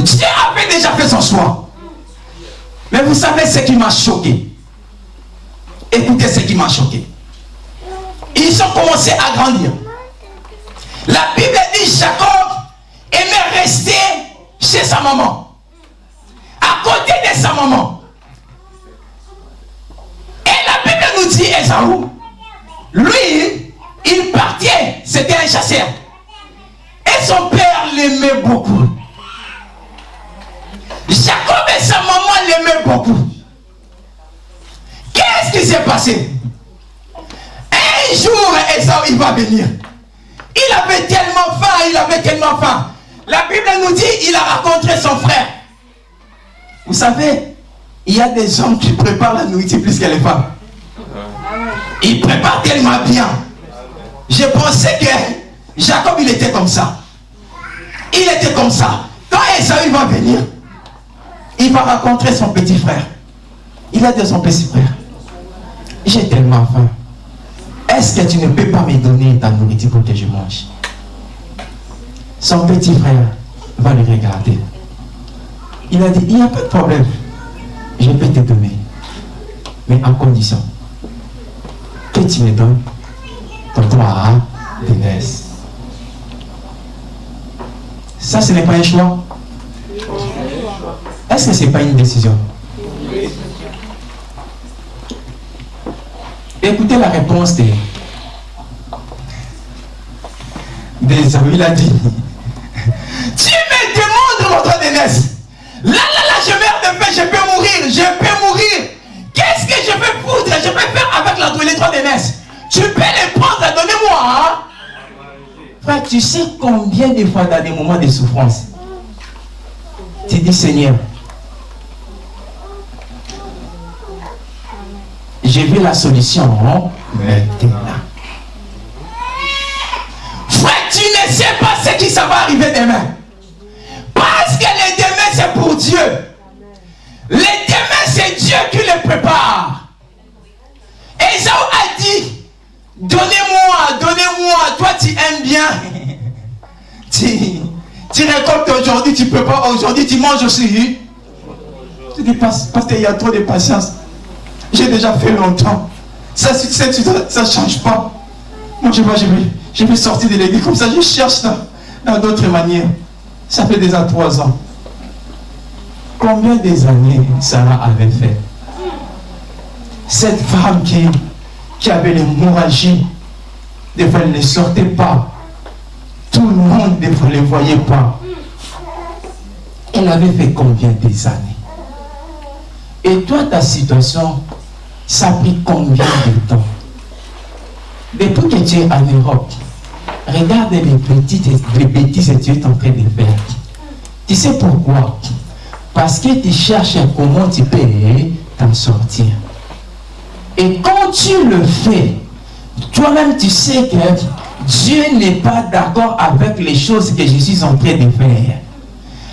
Dieu avait déjà fait son choix. Mais vous savez ce qui m'a choqué? Écoutez ce qui m'a choqué. Ils ont commencé à grandir. La Bible dit Jacob aimait rester chez sa maman. À côté de sa maman. Et la Bible nous dit Esaou, lui, il partait, c'était un chasseur. Et son père l'aimait beaucoup. Jacob et sa maman l'aimaient beaucoup. Qu'est-ce qui s'est passé? Un jour, Esaou, il va venir. Il avait tellement faim, il avait tellement faim. La Bible nous dit, il a rencontré son frère. Vous savez, il y a des hommes qui préparent la nourriture plus que les femmes. Ils préparent tellement bien. Je pensais que Jacob, il était comme ça. Il était comme ça. Quand Esaü va venir, il va rencontrer son petit frère. Il a dit à son petit frère, j'ai tellement faim. Est-ce que tu ne peux pas me donner ta nourriture pour que je mange? Son petit frère va le regarder. Il a dit, il n'y a pas de problème. Je peux te donner. Mais en condition que tu me donnes ton droit de naissance. Ça, ce n'est pas un choix. Est-ce que ce n'est pas une décision? Écoutez la réponse des, des amis. Il a dit Tu me demandes mon droit de. Là, là, là, je meurs de faim, je peux mourir, je peux mourir. Qu'est-ce que je peux foutre? Je peux faire avec la, les droits de. Tu peux les prendre, donnez-moi. Hein? Frère, tu sais combien de fois dans des moments de souffrance, tu dis Seigneur, j'ai vu la solution maintenant. Frère, tu ne sais pas ce qui ça va arriver demain. Parce que les demain, c'est pour Dieu. Les demain, c'est Dieu qui les prépare. Esaü a dit, donnez-moi, donnez-moi, toi tu aimes bien. (laughs) tu, tu récoltes aujourd'hui, tu peux pas aujourd'hui, tu manges aussi. Tu dis, parce, parce qu'il y a trop de patience. J'ai déjà fait longtemps. Ça ne change pas. Moi, je, vais, sortir de l'église comme ça. Je cherche dans d'autres manières. Ça fait déjà trois ans. Combien des années Sarah avait fait? Cette femme qui, avait l'hémorragie, elle ne sortait pas. Tout le monde ne les voyait pas. Elle avait fait combien des années? Et toi, ta situation, ça a pris combien de temps? Depuis que tu es en Europe, regarde les petites, les bêtises que tu es en train de faire. Tu sais pourquoi? Parce que tu cherches comment tu peux t'en sortir. Et quand tu le fais, toi-même tu sais que Dieu n'est pas d'accord avec les choses que je suis en train de faire.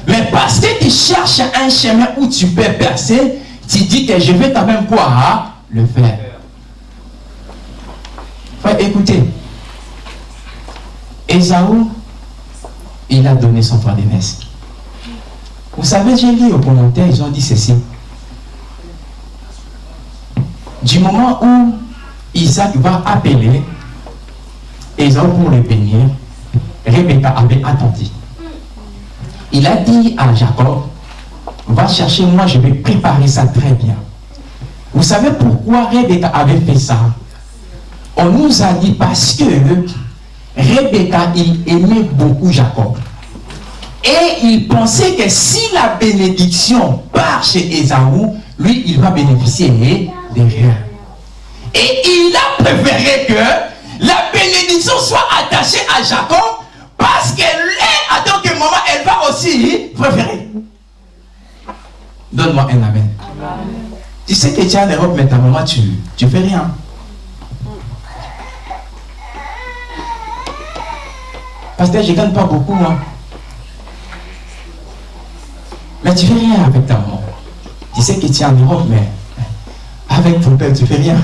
Mais parce que tu cherches un chemin où tu peux percer, tu dis que je vais quand même quoi le faire. Frère, écoutez. Esaou, il a donné son droit d'aînesse. Vous savez, j'ai lu au commentaire, ils ont dit ceci. Du moment où Isaac va appeler Esaou pour le bénir, Rebecca avait attendu. Il a dit à Jacob, va chercher moi, je vais préparer ça très bien. Vous savez pourquoi Rebecca avait fait ça? On nous a dit parce que Rebecca, il aimait beaucoup Jacob. Et il pensait que si la bénédiction part chez Esaü, lui, il va bénéficier de rien. Et il a préféré que la bénédiction soit attachée à Jacob parce qu'elle est, à tant que maman, elle va aussi préférer. Donne-moi un amen. Tu sais que tu es en Europe, mais ta maman, tu ne fais rien. Parce que je ne gagne pas beaucoup. Hein. Mais tu fais rien avec ta maman. Tu sais que tu es en Europe, mais avec ton père, tu fais rien.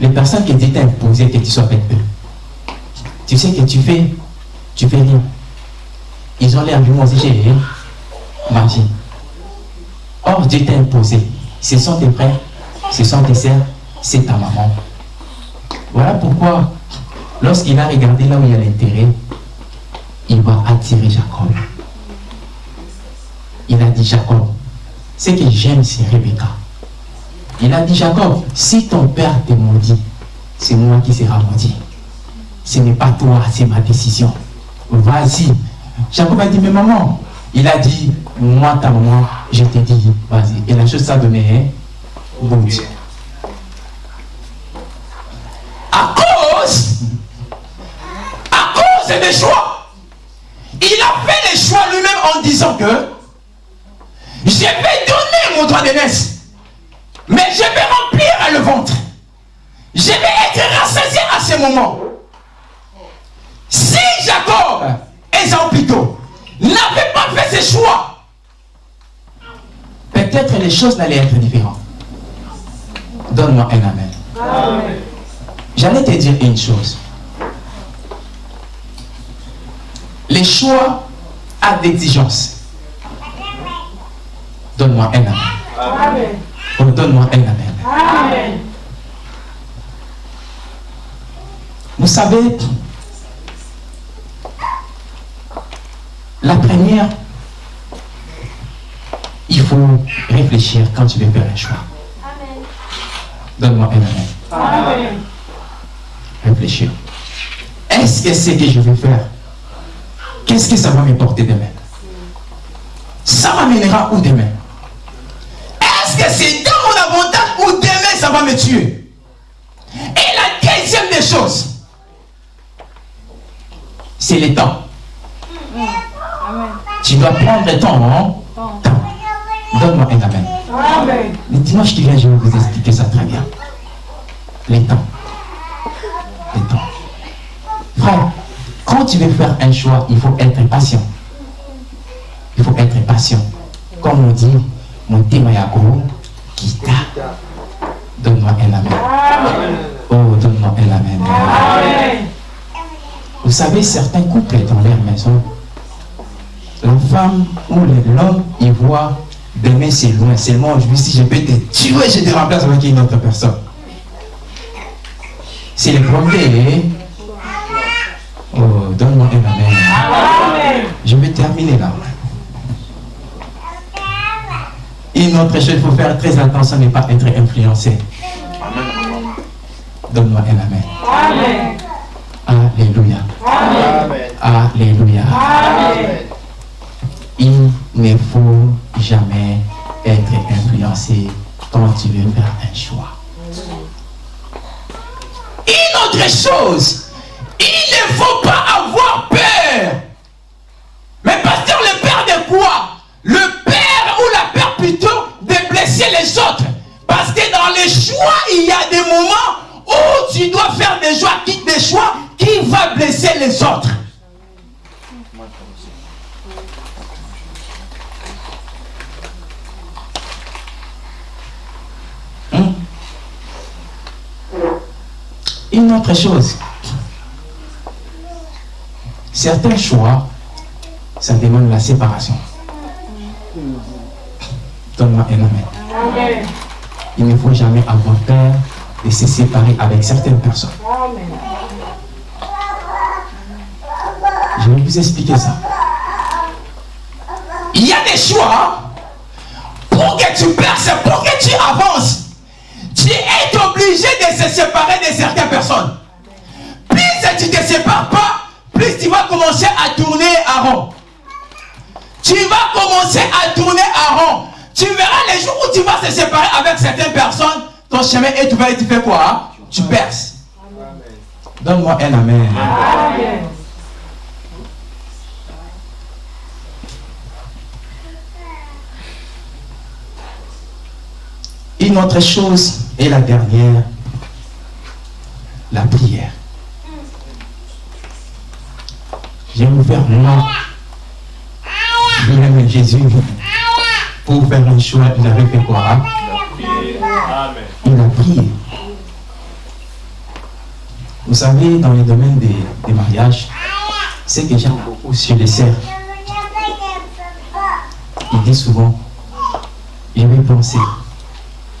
Les personnes qui t'ont imposé que tu sois avec eux, tu sais que tu fais, tu fais rien. Ils ont l'air du moi j'ai vie. Or, Dieu t'a imposé. Ce sont tes frères, ce sont tes sœurs, c'est ta maman. Voilà pourquoi, lorsqu'il a regardé là où il y a l'intérêt, il va attirer Jacob. Il a dit Jacob, ce que j'aime, c'est Rebecca. Il a dit Jacob, si ton père te maudit, c'est moi qui sera maudit. Ce n'est pas toi, c'est ma décision. Vas-y. Jacob a dit, mais maman, il a dit, moi, ta maman, je t'ai dit, vas-y. Et la chose ça donné, bon Dieu. À cause, à cause des choix, il a fait les choix lui-même en disant que je vais donner mon droit d'aînesse. Mais je vais remplir le ventre. Je vais être rassasié à ce moment. Si Jacob, Esaü plutôt, n'avait pas fait ses choix, peut-être les choses n'allaient être différentes. Donne-moi un amen. amen. J'allais te dire une chose. Les choix à d'exigence. Donne-moi un amen. amen. Oh, donne-moi un amen. amen. Vous savez, la première, il faut réfléchir quand tu veux faire un choix. Donne-moi un amen. amen. Réfléchir. Est-ce que c'est ce que je vais faire, qu'est-ce que ça va me porter demain? Ça m'amènera où demain? Est-ce que c'est dans mon avantage ou demain ça va me tuer? Et la deuxième des choses, c'est le temps. Tu dois prendre le temps, hein? Donne-moi un amen. amen. Le dimanche qui vient, je vais vous expliquer ça très bien. Le temps. Le temps. Frère, quand tu veux faire un choix, il faut être patient. Il faut être patient. Comme on dit, mon témayako, kita. Donne-moi un amen. Oh, donne-moi un amen. amen. Vous savez, certains couples dans leur maison, la femme ou l'homme, il voit demain c'est loin, seulement aujourd'hui si je peux te tuer, je te remplace avec une autre personne. C'est le premier. Oh, donne-moi un amen. Je vais terminer là. Une autre chose, il faut faire très attention à ne pas être influencé. Donne-moi un amen. Amen. Alléluia. Amen. Alléluia. Amen. Il ne faut jamais être influencé quand tu veux faire un choix. Une autre chose, il ne faut pas avoir peur. Mais pasteur, le père de quoi? Le père ou la peur plutôt de blesser les autres. Parce que dans les choix, il y a des moments où tu dois faire des choix, des choix qui va blesser les autres. Hum? Une autre chose. Certains choix, ça demande la séparation. Donne-moi un amen. Il ne faut jamais avoir peur de se séparer avec certaines personnes. Je vais vous expliquer ça. Il y a des choix pour que tu perces, pour que tu avances. Tu es obligé de se séparer de certaines personnes. Plus tu ne te sépares pas, plus tu vas commencer à tourner à rond. Tu vas commencer à tourner à rond. Tu verras les jours où tu vas se séparer avec certaines personnes, ton chemin est ouvert et tu fais quoi hein? Tu perces. Donne-moi un amen. Une autre chose, et la dernière, la prière. J'ai ouvert moi, même Jésus, pour faire un choix, il avait fait quoi hein? Il a prié. Vous savez, dans le domaine des, mariages, c'est que j'aime beaucoup sur les serres. Il dit souvent, je vais penser,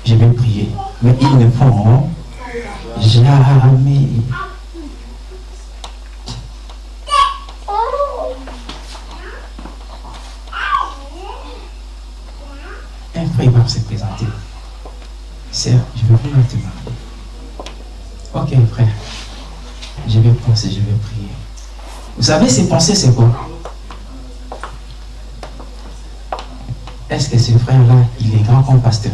je vais prier. Mais ils ne font jamais. Un frère va se présenter. Sœur, je vais venir te. Ok, frère. Je vais penser, je vais prier. Vous savez, ces pensées, c'est quoi? Est-ce que ce frère-là, il est grand comme pasteur?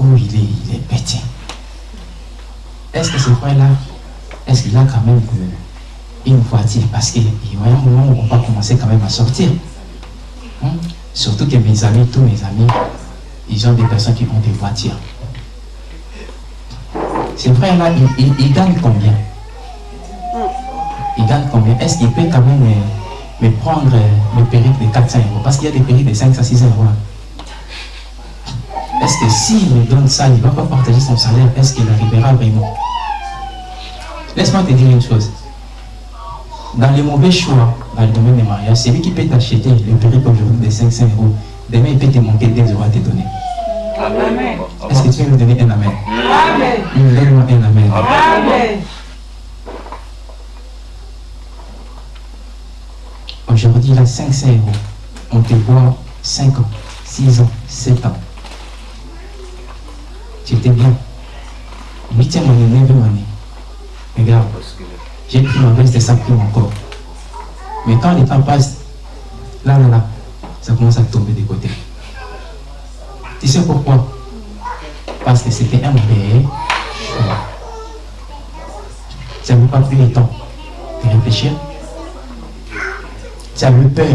Ou il est, il est petit Est-ce que ce frère-là, est-ce qu'il a quand même euh, une voiture? Parce qu'il y a un moment où on va commencer quand même à sortir. Hein? Surtout que mes amis, tous mes amis, ils ont des personnes qui ont des voitures. Ce frère-là, il, gagne combien? Il gagne combien? Est-ce qu'il peut quand même me, me prendre euh, le périple de 400 euros? Parce qu'il y a des périples de 5 à 6 euros. Est-ce que s'il me donne ça, il ne va pas partager son salaire Est-ce qu'il arrivera vraiment? Laisse-moi te dire une chose. Dans les mauvais choix, dans le domaine des mariages, c'est lui qui peut t'acheter le périple aujourd'hui de 500 euros. Demain, il peut te manquer 2 euros à te donner. Amen. Est-ce que tu veux me donner un amen? Amen. Donne-moi un amen. Amen. Aujourd'hui, là, 500 euros. On te voit 5 ans, 6 ans, 7 ans. Tu étais bien. 8e année, 9e année. Regarde, j'ai pris ma veste et ça pris encore. Mais quand le temps passe, là, là, là, ça commence à tomber des côtés. Tu sais pourquoi? Parce que c'était un mauvais choix. Ça ne pas pris le temps de réfléchir. Tu eu peur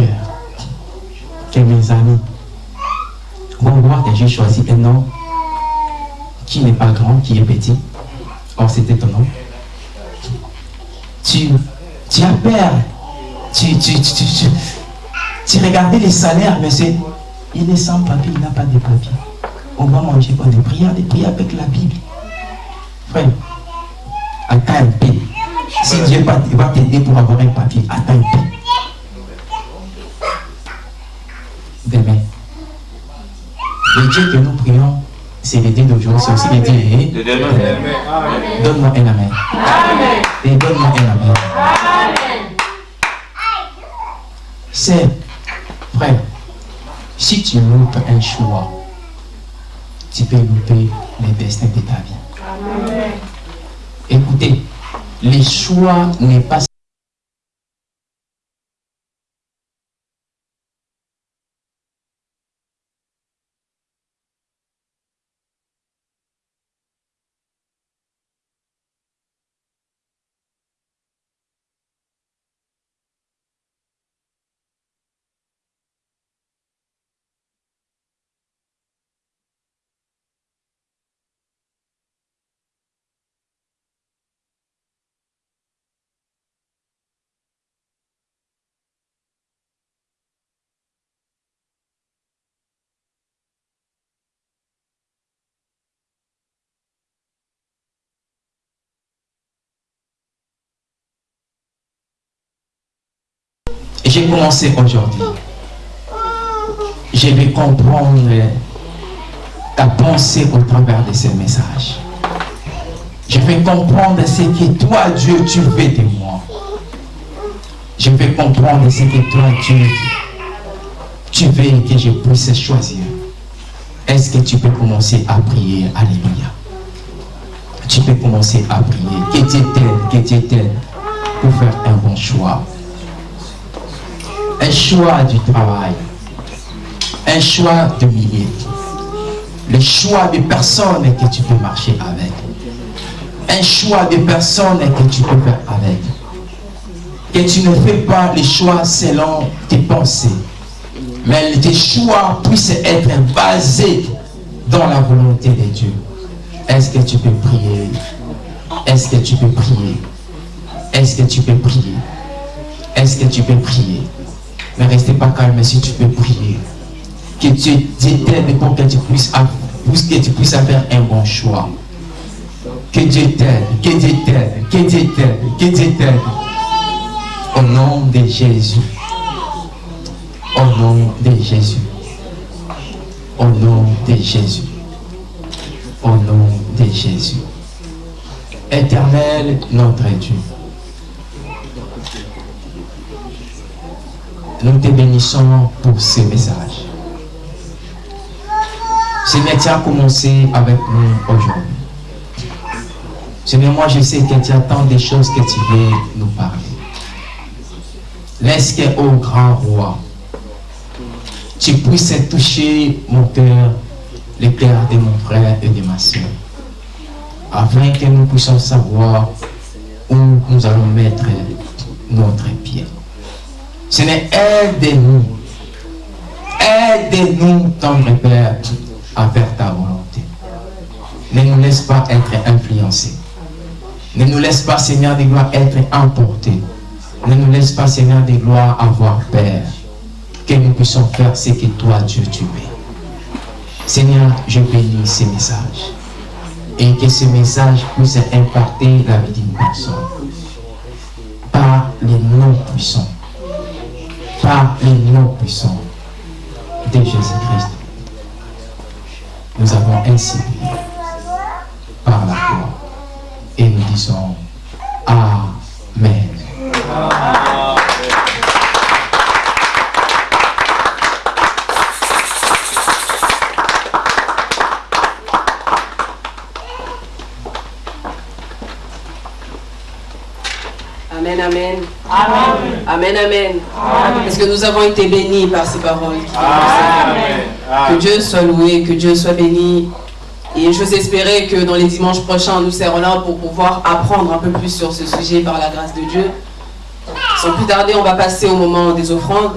que mes amis vont voir que j'ai choisi un homme qui n'est pas grand, qui est petit. Or, c'était ton nom. Tu, tu as peur. Tu, tu, tu, tu, tu, regardais les salaires, mais c'est. Il est sans papier, il n'a pas de papier. On va manger quoi Des prières, des prières avec la Bible. Frère, attends un peu. Si Dieu va t'aider pour avoir un papier, attends un peu. Demain. Le Dieu que nous prions, c'est le Dieu d'aujourd'hui, c'est aussi le Dieu de demain. Donne-moi un amen. Et donne-moi un amen. C'est, frère, si tu loupes un choix, tu peux louper le destin de ta vie. Écoutez, le choix n'est pas Et j'ai commencé aujourd'hui. Je vais comprendre ta pensée au travers de ces messages. Je vais comprendre ce que toi, Dieu, tu veux de moi. Je vais comprendre ce que toi, Dieu, tu veux que je puisse choisir. Est-ce que tu peux commencer à prier? Alléluia. tu peux commencer à prier. Que Dieu t'aide, que Dieu t'aide pour faire un bon choix. Un choix du travail. Un choix de milliers. Le choix de personnes que tu peux marcher avec. Un choix de personnes que tu peux faire avec. Que tu ne fais pas les choix selon tes pensées. Mais tes choix puissent être basés dans la volonté de Dieu. Est-ce que tu peux prier? Est-ce que tu peux prier? Est-ce que tu peux prier? Est-ce que tu peux prier? Ne restez pas calme si tu peux prier. Que Dieu t'aide pour que tu puisses, que tu puisses faire un bon choix. Que Dieu t'aide, que Dieu t'aide, que Dieu t'aide, que Dieu t'aide. Au nom de Jésus. Au nom de Jésus. Au nom de Jésus. Au nom de Jésus. Éternel notre Dieu. Nous te bénissons pour ce message. Seigneur, tu as commencé avec nous aujourd'hui. Seigneur, moi je sais que tu as tant de choses que tu veux nous parler. Laisse que, au grand roi, tu puisses toucher mon cœur, le cœur de mon frère et de ma soeur, afin que nous puissions savoir où nous allons mettre notre pied. Seigneur, aide-nous, aide-nous, tendre Père, à faire ta volonté. Ne nous laisse pas être influencés. Ne nous laisse pas, Seigneur de gloire, être emportés. Ne nous laisse pas, Seigneur de gloire, avoir peur. Que nous puissions faire ce que toi, Dieu, tu veux. Seigneur, je bénis ces messages. Et que ces messages puissent impacter la vie d'une personne. Par les noms puissants. Par les noms puissants de Jésus-Christ. Nous avons ainsi prié par la foi. Et nous disons Amen. Amen, amen. Amen, amen. Parce que nous avons été bénis par ces paroles. qui. Que Dieu soit loué, que Dieu soit béni. Et j'ose espérer que dans les dimanches prochains, nous serons là pour pouvoir apprendre un peu plus sur ce sujet par la grâce de Dieu. Sans plus tarder, on va passer au moment des offrandes.